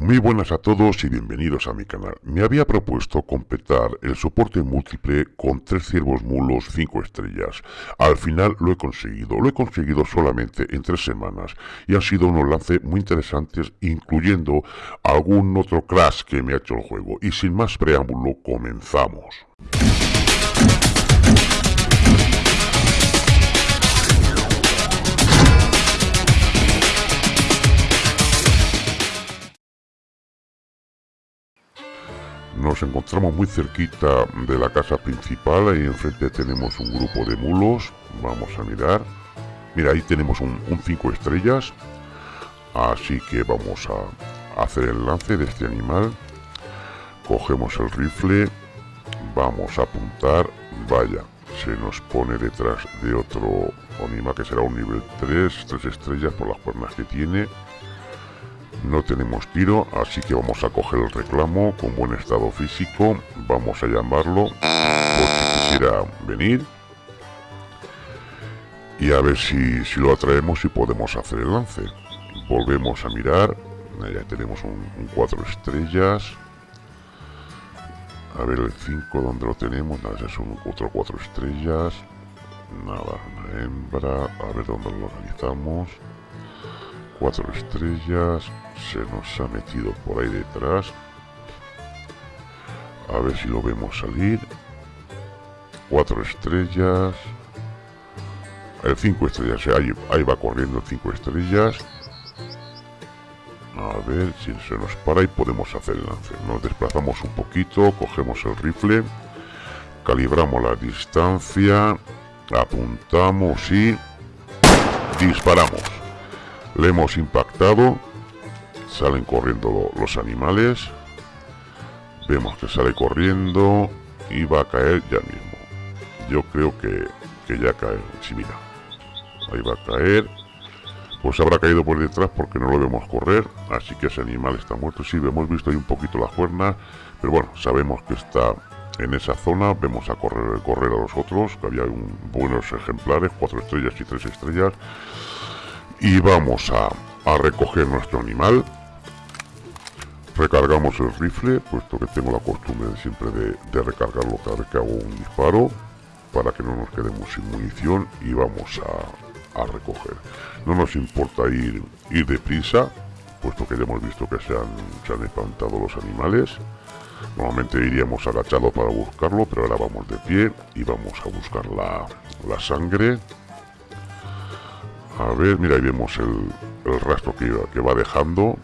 Muy buenas a todos y bienvenidos a mi canal. Me había propuesto completar el soporte múltiple con tres ciervos mulos 5 estrellas. Al final lo he conseguido. Lo he conseguido solamente en tres semanas y han sido unos lances muy interesantes incluyendo algún otro crash que me ha hecho el juego. Y sin más preámbulo, comenzamos. Nos encontramos muy cerquita de la casa principal, ahí enfrente tenemos un grupo de mulos, vamos a mirar. Mira, ahí tenemos un 5 estrellas, así que vamos a hacer el lance de este animal. Cogemos el rifle, vamos a apuntar, vaya, se nos pone detrás de otro animal que será un nivel 3, 3 estrellas por las cuernas que tiene no tenemos tiro, así que vamos a coger el reclamo con buen estado físico. Vamos a llamarlo por si quisiera venir. Y a ver si, si lo atraemos y podemos hacer el lance. Volvemos a mirar. Ya tenemos un 4 estrellas. A ver el 5 donde lo tenemos. Nada, es un otro 4 estrellas. Nada, una hembra. A ver dónde lo organizamos cuatro estrellas se nos ha metido por ahí detrás. A ver si lo vemos salir. Cuatro estrellas. El cinco estrellas ahí, ahí va corriendo cinco estrellas. A ver si se nos para y podemos hacer el lance. Nos desplazamos un poquito cogemos el rifle calibramos la distancia apuntamos y disparamos le hemos impactado. Salen corriendo los animales. Vemos que sale corriendo y va a caer ya mismo. Yo creo que, que ya cae. Si mira, ahí va a caer. Pues habrá caído por detrás porque no lo vemos correr. Así que ese animal está muerto. Sí, hemos visto ahí un poquito las cuernas. Pero bueno, sabemos que está en esa zona. Vemos a correr, correr a los otros. Que había buenos ejemplares. Cuatro estrellas y tres estrellas y vamos a, recoger nuestro animal. Recargamos el rifle puesto que tengo la costumbre siempre de, recargarlo cada vez que hago un disparo para que no nos quedemos sin munición y vamos a, recoger. No nos importa ir, ir deprisa puesto que ya hemos visto que se han, se han espantado los animales. Normalmente iríamos agachado para buscarlo pero ahora vamos de pie y vamos a buscar la, la sangre a ver, mira, ahí vemos el, rastro que, que, va dejando.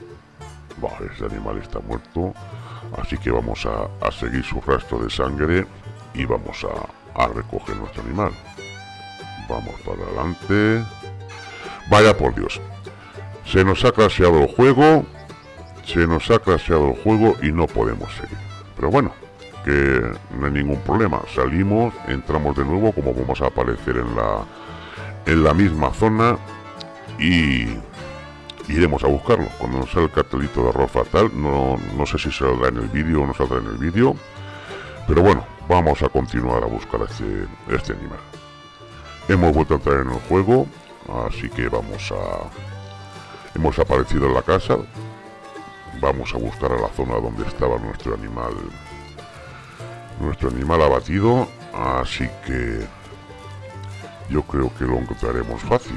Vale, ese animal está muerto. Así que vamos a, seguir su rastro de sangre y vamos a, recoger nuestro animal. Vamos para adelante. Vaya por Dios. Se nos ha crasheado el juego. Se nos ha crasheado el juego y no podemos seguir. Pero bueno, que no hay ningún problema. Salimos, entramos de nuevo como vamos a aparecer en la en la misma zona y iremos a buscarlo. Cuando nos salga el cartelito de error fatal, no, no sé si saldrá en el vídeo o no saldrá en el vídeo, pero bueno, vamos a continuar a buscar este, este animal. Hemos vuelto a entrar en el juego, así que vamos a... Hemos aparecido en la casa, vamos a buscar a la zona donde estaba nuestro animal nuestro animal abatido así que yo creo que lo encontraremos fácil.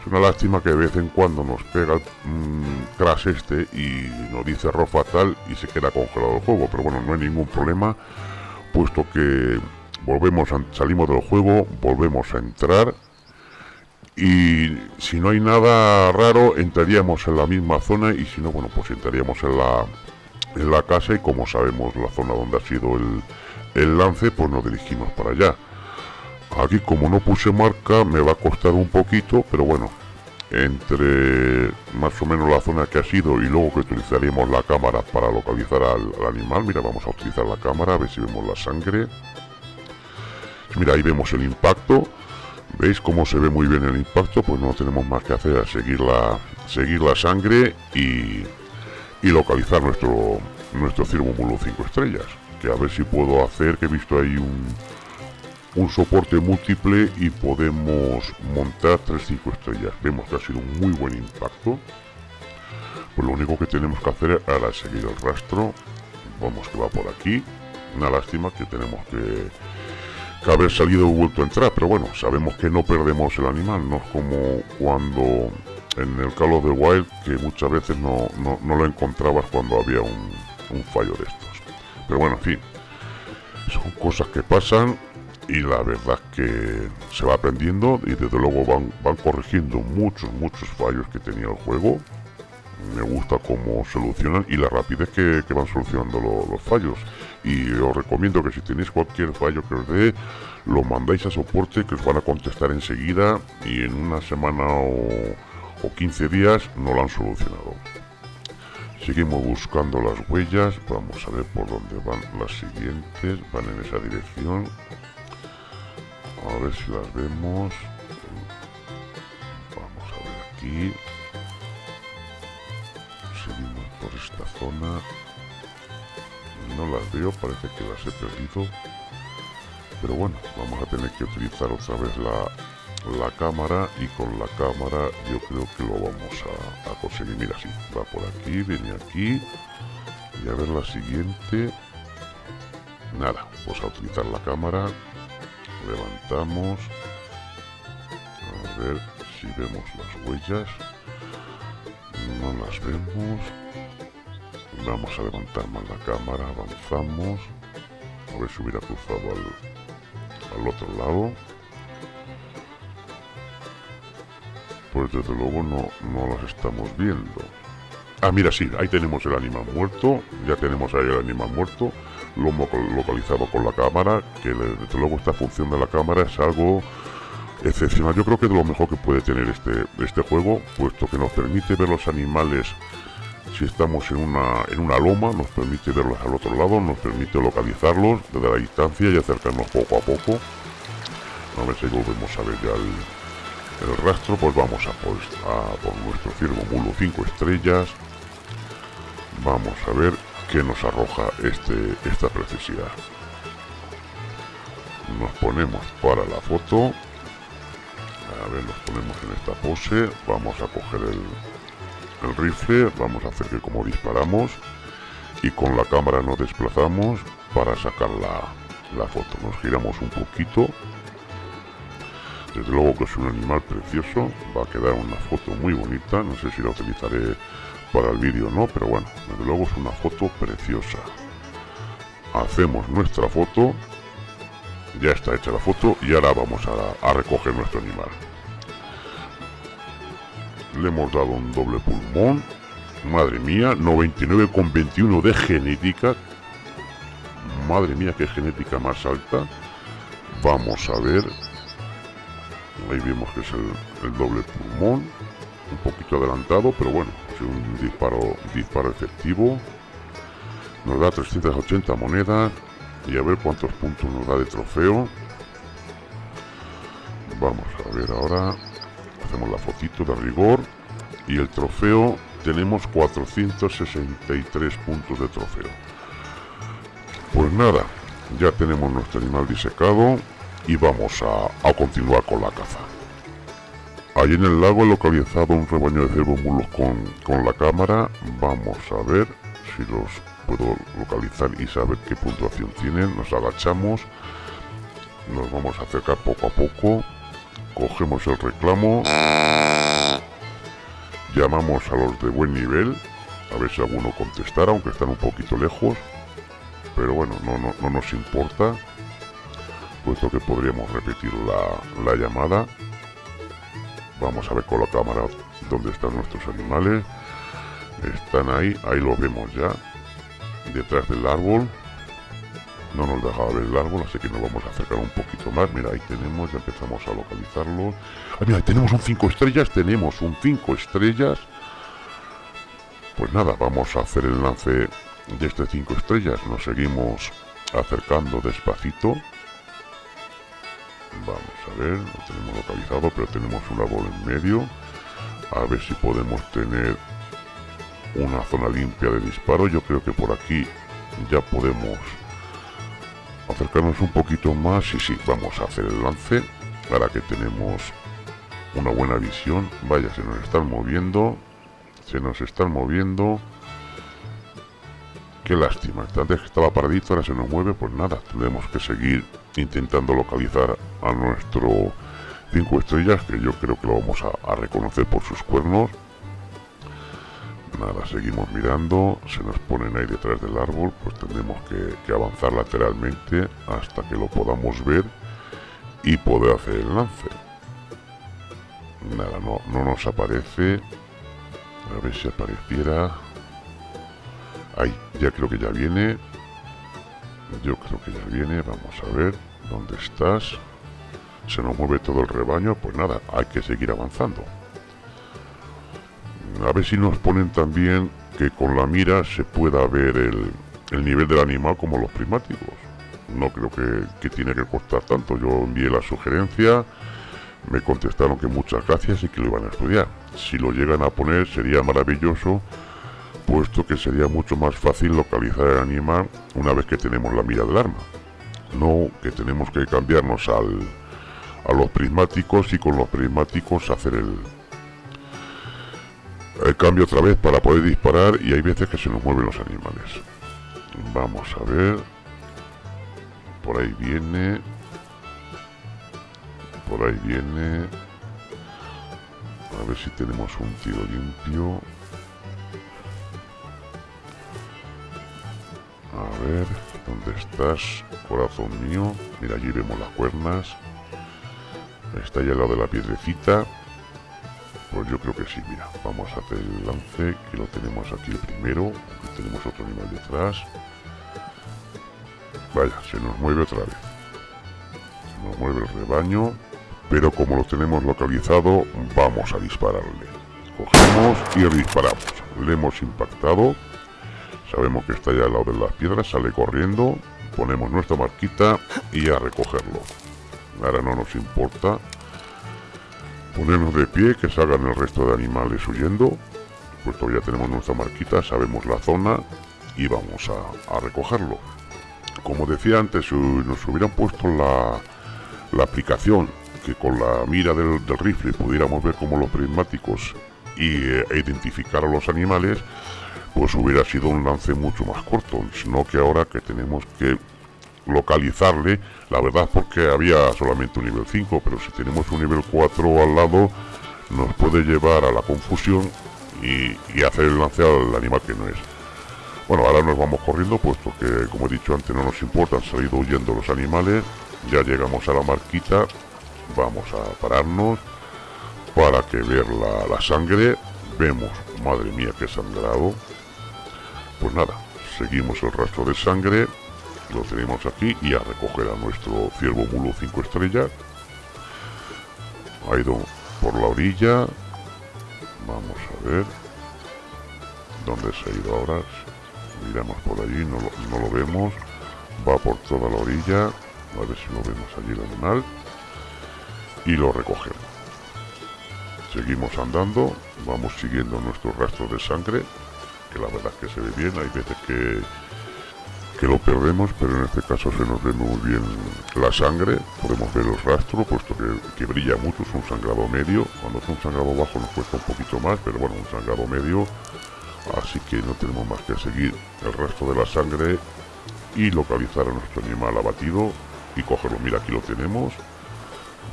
Es una lástima que de vez en cuando nos pega el mm, crash este y nos dice error fatal y se queda congelado el juego. Pero bueno, no hay ningún problema, puesto que volvemos a, salimos del juego, volvemos a entrar y si no hay nada raro entraríamos en la misma zona y si no, bueno, pues entraríamos en la, en la casa y como sabemos la zona donde ha sido el, el lance, pues nos dirigimos para allá. Aquí como no puse marca me va a costar un poquito, pero bueno, entre más o menos la zona que ha sido y luego que utilizaríamos la cámara para localizar al, animal. Mira, vamos a utilizar la cámara, a ver si vemos la sangre. Mira, ahí vemos el impacto. ¿Veis cómo se ve muy bien el impacto? Pues no tenemos más que hacer a seguir la, seguir la sangre y, y localizar nuestro, nuestro ciervo mulo 5 estrellas. Que a ver si puedo hacer, que he visto ahí un, un soporte múltiple y podemos montar 3-5 estrellas. Vemos que ha sido un muy buen impacto. pues lo único que tenemos que hacer es seguir el rastro. Vamos que va por aquí. Una lástima que tenemos que, haber salido y vuelto a entrar pero bueno sabemos que no perdemos el animal. No es como cuando en el Call of the Wild que muchas veces no, lo encontrabas cuando había un, un fallo de estos. Pero bueno en fin son cosas que pasan y la verdad que se va aprendiendo y desde luego van, van corrigiendo muchos, muchos fallos que tenía el juego. Me gusta cómo solucionan y la rapidez que, van solucionando los fallos. Y os recomiendo que si tenéis cualquier fallo que os dé, lo mandáis a soporte que os van a contestar enseguida y en una semana o, o 15 días no lo han solucionado. Seguimos buscando las huellas, vamos a ver por dónde van las siguientes, van en esa dirección. A ver si las vemos. Vamos a ver aquí. Seguimos por esta zona. No las veo, parece que las he perdido. Pero bueno, vamos a tener que utilizar otra vez la, la cámara y con la cámara yo creo que lo vamos a, conseguir. Mira, sí, va por aquí, viene aquí. Y a ver la siguiente. Nada, vamos a utilizar la cámara levantamos. A ver si vemos las huellas. No las vemos. Vamos a levantar más la cámara avanzamos. A ver si hubiera cruzado al, al otro lado. Pues desde luego no, no las estamos viendo. Ah mira sí, ahí tenemos el animal muerto. Ya tenemos ahí el animal muerto lo localizado con la cámara, que desde luego esta función de la cámara es algo excepcional. Yo creo que es lo mejor que puede tener este, este juego, puesto que nos permite ver los animales si estamos en una, en una loma, nos permite verlos al otro lado, nos permite localizarlos desde la distancia y acercarnos poco a poco. A ver si volvemos a ver ya el, rastro, pues vamos a por, a por nuestro ciervo mulo 5 estrellas. Vamos a ver que nos arroja este, esta precisidad. Nos ponemos para la foto. A ver, nos ponemos en esta pose. Vamos a coger el, el rifle. Vamos a hacer que como disparamos. Y con la cámara nos desplazamos para sacar la, la foto. Nos giramos un poquito. Desde luego que es un animal precioso. Va a quedar una foto muy bonita. No sé si la utilizaré para el vídeo no, pero bueno, desde luego es una foto preciosa. Hacemos nuestra foto, ya está hecha la foto y ahora vamos a, recoger nuestro animal. Le hemos dado un doble pulmón, madre mía, 99,21 de genética, madre mía qué genética más alta. Vamos a ver, ahí vemos que es el doble pulmón, un poquito adelantado, pero bueno, un disparo, disparo efectivo. Nos da 380 monedas y a ver cuántos puntos nos da de trofeo. Vamos a ver ahora. Hacemos la fotito de rigor y el trofeo tenemos 463 puntos de trofeo. Pues nada, ya tenemos nuestro animal disecado y vamos a, a continuar con la caza. Allí en el lago localizado un rebaño de ciervos mulos con, la cámara. Vamos a ver si los puedo localizar y saber qué puntuación tienen. Nos agachamos. Nos vamos a acercar poco a poco. Cogemos el reclamo. Llamamos a los de buen nivel. A ver si alguno contestara, aunque están un poquito lejos. Pero bueno, no, no, nos importa. Puesto que podríamos repetir la, la llamada. Vamos a ver con la cámara dónde están nuestros animales. Están ahí, ahí lo vemos ya. Detrás del árbol. No nos deja ver el árbol, así que nos vamos a acercar un poquito más. Mira, ahí tenemos, ya empezamos a localizarlo. Ah, mira, tenemos un 5 estrellas, tenemos un 5 estrellas. Pues nada, vamos a hacer el lance de este 5 estrellas. Nos seguimos acercando despacito. Vamos a ver, lo tenemos localizado, pero tenemos un árbol en medio. A ver si podemos tener una zona limpia de disparo. Yo creo que por aquí ya podemos acercarnos un poquito más. Y sí, vamos a hacer el lance. Para que tenemos una buena visión. Vaya, se nos están moviendo. Se nos están moviendo. Qué lástima. Antes que estaba paradito, ahora se nos mueve. Pues nada, tendremos que seguir intentando localizar a nuestro 5 estrellas, que yo creo que lo vamos a, reconocer por sus cuernos. Nada, seguimos mirando, se nos ponen ahí detrás del árbol, pues tendremos que, avanzar lateralmente hasta que lo podamos ver y poder hacer el lance. Nada, no, no nos aparece. A ver si apareciera. Ahí, ya creo que ya viene. Yo creo que ya viene. Vamos a ver. ¿Dónde estás? Se nos mueve todo el rebaño. Pues nada, hay que seguir avanzando. A ver si nos ponen también que con la mira se pueda ver el, nivel del animal como los prismáticos. No creo que, que tiene que costar tanto. Yo envié la sugerencia me contestaron que muchas gracias y que lo iban a estudiar. Si lo llegan a poner sería maravilloso, puesto que sería mucho más fácil localizar el animal una vez que tenemos la mira del arma. No que tenemos que cambiarnos al, a los prismáticos y con los prismáticos hacer el, el cambio otra vez para poder disparar y hay veces que se nos mueven los animales. Vamos a ver. Por ahí viene por ahí viene a ver si tenemos un tiro limpio ver ¿dónde estás? corazón mío mira allí vemos las cuernas está ya al lado de la piedrecita pues yo creo que sí, mira, vamos a hacer el lance, que lo tenemos aquí el primero, tenemos otro animal detrás. Vaya, se nos mueve otra vez. Se nos mueve el rebaño pero como lo tenemos localizado vamos a dispararle cogemos y disparamos le hemos impactado sabemos que está ya al lado de las piedras sale corriendo ponemos nuestra marquita y a recogerlo. Ahora no nos importa ponernos de pie que salgan el resto de animales huyendo. Puesto ya tenemos nuestra marquita sabemos la zona y vamos a, recogerlo. Como decía antes si nos hubieran puesto la, la aplicación que con la mira del, rifle pudiéramos ver como los prismáticos y, e identificar a los animales, pues hubiera sido un lance mucho más corto, sino que ahora que tenemos que localizarle, la verdad porque había solamente un nivel 5, pero si tenemos un nivel 4 al lado, nos puede llevar a la confusión y, hacer el lance al animal que no es. Bueno, ahora nos vamos corriendo, puesto que, como he dicho antes, no nos importa, han salido huyendo los animales, ya llegamos a la marquita vamos a pararnos para que ver la, sangre vemos madre mía que sangrado pues nada seguimos el rastro de sangre lo tenemos aquí y a recoger a nuestro ciervo mulo 5 estrellas. Ha ido por la orilla. Vamos a ver. Dónde se ha ido ahora miramos por allí no lo, vemos. Va por toda la orilla. A ver si lo vemos allí el animal. Y lo recogemos. Seguimos andando, vamos siguiendo nuestro rastro de sangre, que la verdad es que se ve bien, hay veces que, que lo perdemos, pero en este caso se nos ve muy bien la sangre, podemos ver el rastro, puesto que, que brilla mucho, es un sangrado medio, cuando es un sangrado bajo nos cuesta un poquito más, pero bueno, un sangrado medio, así que no tenemos más que seguir el rastro de la sangre y localizar a nuestro animal abatido y cogerlo, mira aquí lo tenemos,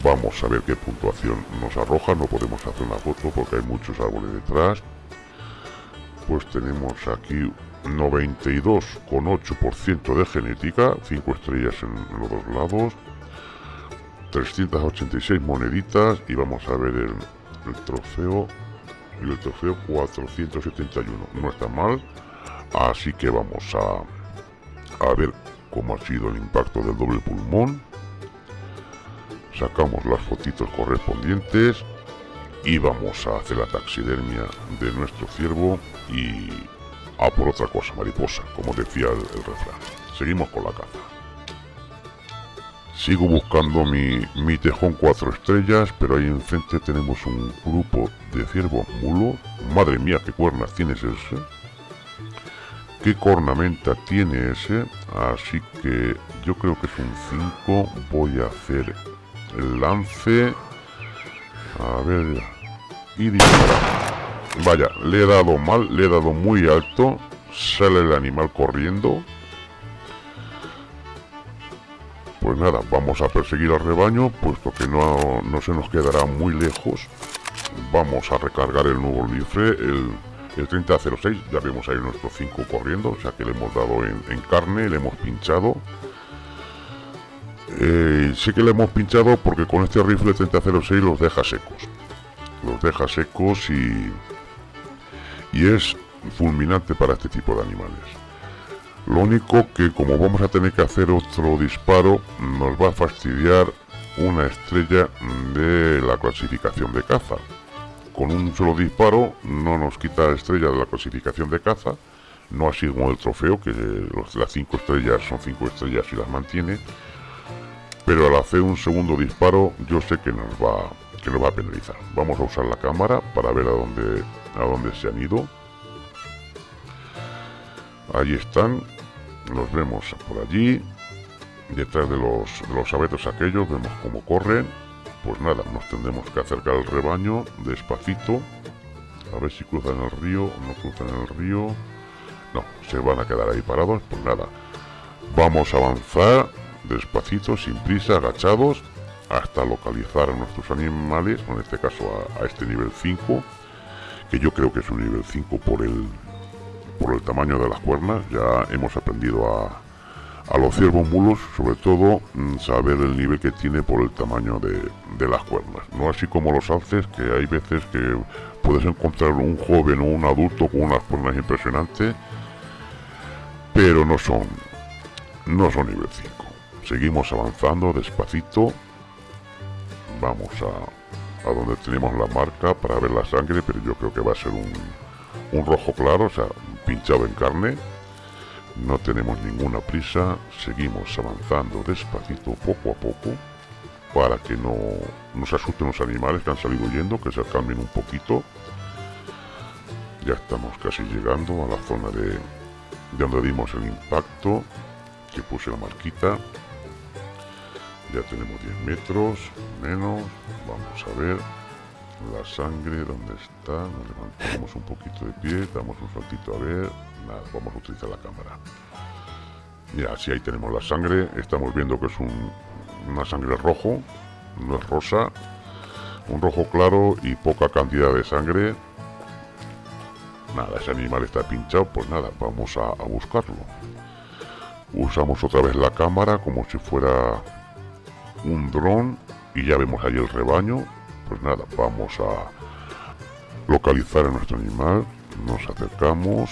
Vamos a ver qué puntuación nos arroja. No podemos hacer una foto porque hay muchos árboles detrás. Pues tenemos aquí 92,8% de genética, 5 estrellas en los dos lados, 386 moneditas y vamos a ver el, trofeo, y el trofeo 471. No está mal, así que vamos a, a ver cómo ha sido el impacto del doble pulmón sacamos las fotitos correspondientes a hacer la taxidermia de nuestro ciervo y a por otra cosa, mariposa, como decía el, refrán. Seguimos con la caza. Sigo buscando mi, mi tejón cuatro estrellas, pero ahí enfrente tenemos un grupo de ciervos mulos. Madre mía, qué cuernas tiene ese. ¿Qué cornamenta tiene ese? Así que yo creo que es un 5. Voy a hacer el lance. A ver. Y. Vaya, le he dado mal, le he dado muy alto. Sale el animal corriendo. Pues nada, vamos a perseguir al rebaño, puesto que no, no se nos quedará muy lejos. Vamos a recargar el nuevo rifle, el, el 3006. Ya vemos ahí nuestros 5 corriendo, o sea que le hemos dado en carne, le hemos pinchado. Eh, sí que le hemos pinchado porque con este rifle 3006 los deja secos. Los deja secos y, y es fulminante para este tipo de animales. Lo único que como vamos a tener que hacer otro disparo, nos va a fastidiar una estrella de la clasificación de caza. Con un solo disparo no nos quita estrella de la clasificación de caza, no así como el trofeo, que las 5 estrellas son 5 estrellas y las mantiene, pero al hacer un segundo disparo yo sé que nos va, que nos va a penalizar. Vamos a usar la cámara para ver a dónde, a dónde se han ido. Ahí están, los vemos por allí, detrás de los, de los abetos aquellos, vemos cómo corren. Pues nada, nos tendremos que acercar al rebaño despacito, a ver si cruzan el río o no cruzan el río. No, se van a quedar ahí parados, pues nada. Vamos a avanzar despacito, sin prisa, agachados, hasta localizar a nuestros animales, en este caso a, este nivel 5, que yo creo que es un nivel 5 por el, por el tamaño de las cuernas, ya hemos aprendido a, a los ciervos mulos, sobre todo, mm, saber el nivel que tiene por el tamaño de, de, las cuernas. No así como los alces, que hay veces que puedes encontrar un joven o un adulto con unas cuernas impresionantes, pero no son, no son nivel 5. Seguimos avanzando despacito. Vamos a, a donde tenemos la marca para ver la sangre, pero yo creo que va a ser un, un rojo claro, o sea, pinchado en carne. No tenemos ninguna prisa, seguimos avanzando despacito, poco a poco, para que no nos asusten los animales que han salido huyendo, que se cambien un poquito. Ya estamos casi llegando a la zona de, de donde dimos el impacto, que puse la marquita. Ya tenemos 10 metros, menos, vamos a ver, la sangre, ¿dónde está? Nos levantamos un poquito de pie, damos un saltito a ver. Nada, vamos a utilizar la cámara. Mira, si ahí tenemos la sangre, estamos viendo que es un, una sangre rojo, no es rosa. Un rojo claro y poca cantidad de sangre. Nada, ese animal está pinchado, pues nada, vamos a, a buscarlo. Usamos otra vez la cámara como si fuera un dron y ya vemos ahí el rebaño pues nada, vamos a localizar a nuestro animal, nos acercamos,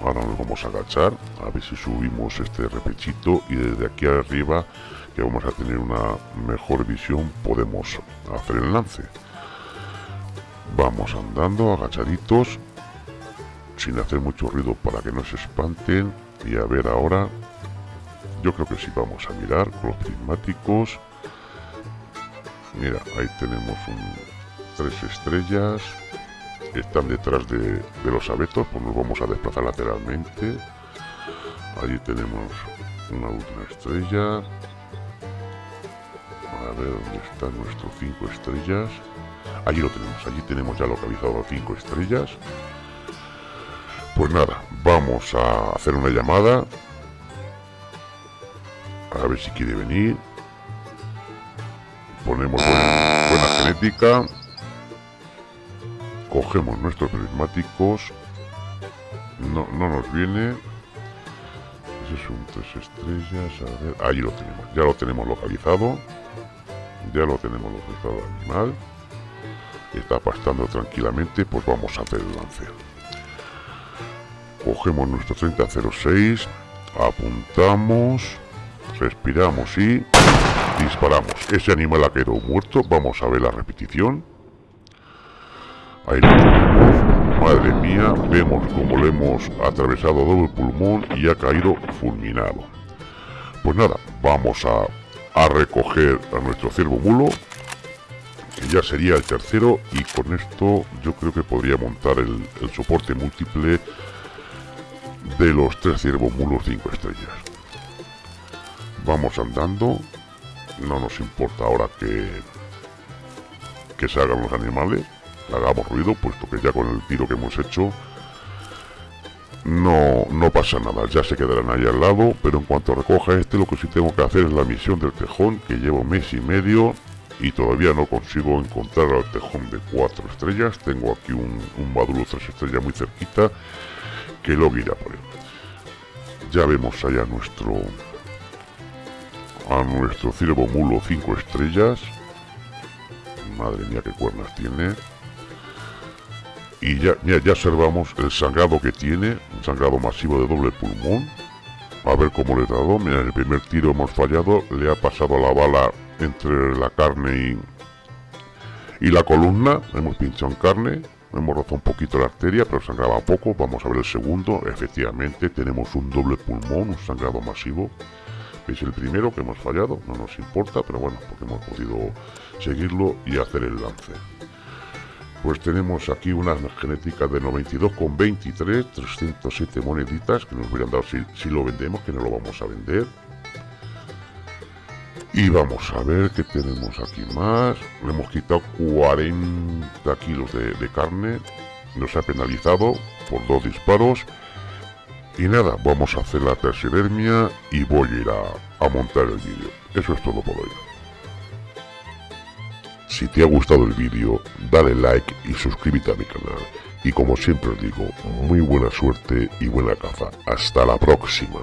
ahora nos vamos a agachar, a ver si subimos este repechito y desde aquí arriba, que vamos a tener una mejor visión, podemos hacer el lance. Vamos andando, agachaditos, sin hacer mucho ruido para que no se espanten, y a ver ahora, yo creo que sí vamos a mirar los prismáticos, Mira, ahí tenemos tres estrellas. Están detrás de, de, los abetos, pues nos vamos a desplazar lateralmente. Allí tenemos una última estrella. A ver dónde están nuestros cinco estrellas. Allí lo tenemos, allí tenemos ya localizado cinco estrellas. Pues nada, vamos a hacer una llamada. A ver si quiere venir ponemos buena, genética, cogemos nuestros prismáticos, no, no nos viene, ese es un tres estrellas, a ver, ahí lo tenemos, ya lo tenemos localizado, ya lo tenemos localizado animal, está pastando tranquilamente, pues vamos a hacer el lance. Cogemos nuestro 3006, apuntamos, respiramos y disparamos. Ese animal ha quedado muerto. Vamos a ver la repetición. Ahí lo. Madre mía, vemos como le hemos atravesado el pulmón y ha caído fulminado. Pues nada, vamos a, a recoger a nuestro ciervo mulo. Que ya sería el tercero y con esto yo creo que podría montar el, el soporte múltiple de los tres ciervos mulos 5 estrellas. Vamos andando no nos importa ahora que, que se hagan los animales. hagamos ruido, puesto que ya con el tiro que hemos hecho no, no pasa nada, ya se quedarán ahí al lado, pero en cuanto recoja este lo que sí tengo que hacer es la misión del tejón, que llevo mes y medio y todavía no consigo encontrar al tejón de cuatro estrellas, tengo aquí un, un maduro tres estrellas muy cerquita, que lo irá por él. Ya vemos allá nuestro a nuestro ciervo mulo 5 estrellas. Madre mía, qué cuernas tiene. Y ya, ya, ya observamos el sangrado que tiene, un sangrado masivo de doble pulmón. A ver cómo le he dado. Mira, el primer tiro hemos fallado. Le ha pasado la bala entre la carne y, y la columna. Hemos pinchado en carne. Hemos rozado un poquito la arteria, pero sangraba poco. Vamos a ver el segundo. Efectivamente, tenemos un doble pulmón, un sangrado masivo. ¿Veis el primero que hemos fallado? No nos importa, pero bueno, porque hemos podido seguirlo y hacer el lance. Pues tenemos aquí una genética de 92,23, 307 moneditas que nos hubieran dado si, si lo vendemos, que no lo vamos a vender. Y vamos a ver qué tenemos aquí más. Le hemos quitado 40 kilos de carne. Nos ha penalizado por dos disparos. Y nada, vamos a hacer la taxidermia y voy a ir a, a montar el vídeo. Eso es todo por hoy. Si te ha gustado el vídeo, dale like y suscríbete a mi canal. Y como siempre os digo, muy buena suerte y buena caza. Hasta la próxima.